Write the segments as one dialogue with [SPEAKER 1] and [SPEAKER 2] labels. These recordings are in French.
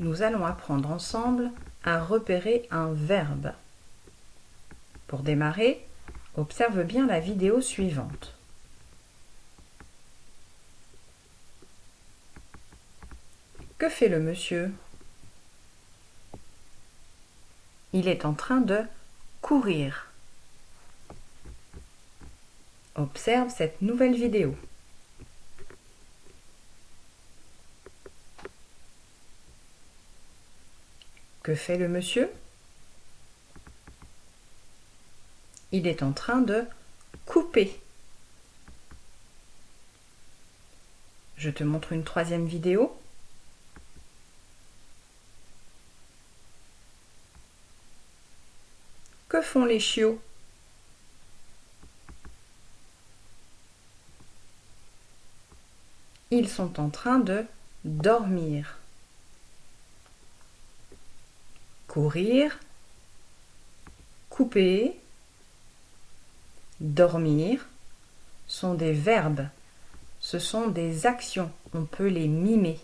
[SPEAKER 1] Nous allons apprendre ensemble à repérer un verbe. Pour démarrer, observe bien la vidéo suivante. Que fait le monsieur? Il est en train de courir. Observe cette nouvelle vidéo. Que fait le monsieur? Il est en train de couper. Je te montre une troisième vidéo. Que font les chiots? Ils sont en train de dormir. Courir, couper, dormir sont des verbes. Ce sont des actions. On peut les mimer.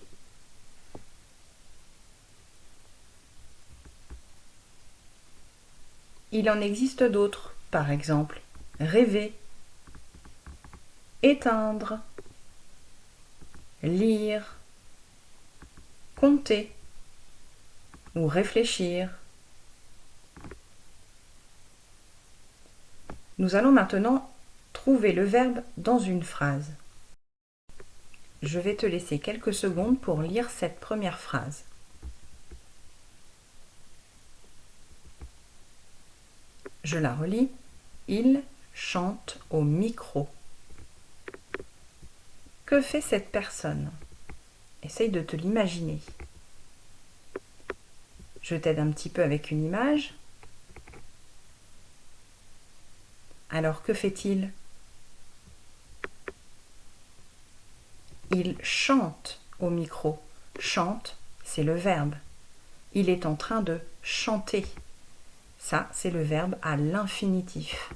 [SPEAKER 1] Il en existe d'autres, par exemple rêver, éteindre, lire, compter ou réfléchir. Nous allons maintenant trouver le verbe dans une phrase. Je vais te laisser quelques secondes pour lire cette première phrase. Je la relis. Il chante au micro. Que fait cette personne? Essaye de te l'imaginer. Je t'aide un petit peu avec une image. Alors que fait-il? Il chante au micro. Chante, c'est le verbe. Il est en train de chanter. Ça, c'est le verbe à l'infinitif.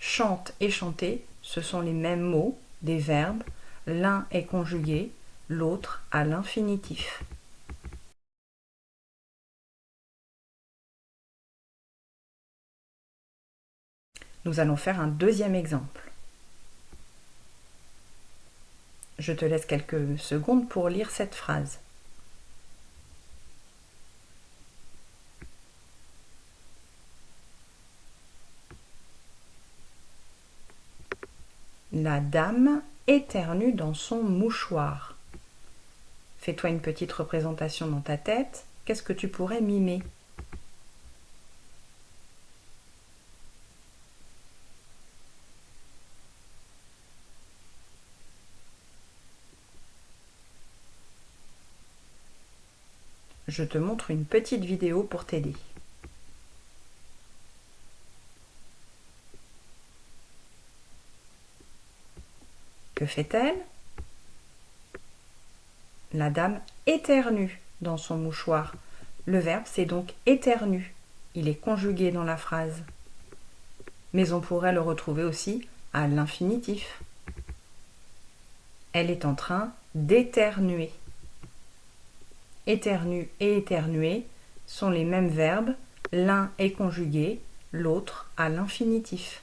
[SPEAKER 1] Chante et chanter, ce sont les mêmes mots, des verbes. L'un est conjugué, l'autre à l'infinitif. Nous allons faire un deuxième exemple. Je te laisse quelques secondes pour lire cette phrase. La dame éternue dans son mouchoir. Fais-toi une petite représentation dans ta tête. Qu'est-ce que tu pourrais mimer? Je te montre une petite vidéo pour t'aider. Que fait-elle? La dame éternue dans son mouchoir. Le verbe, c'est donc éternue. Il est conjugué dans la phrase. Mais on pourrait le retrouver aussi à l'infinitif. Elle est en train d'éternuer. Éternue et éternuer sont les mêmes verbes. L'un est conjugué, l'autre à l'infinitif.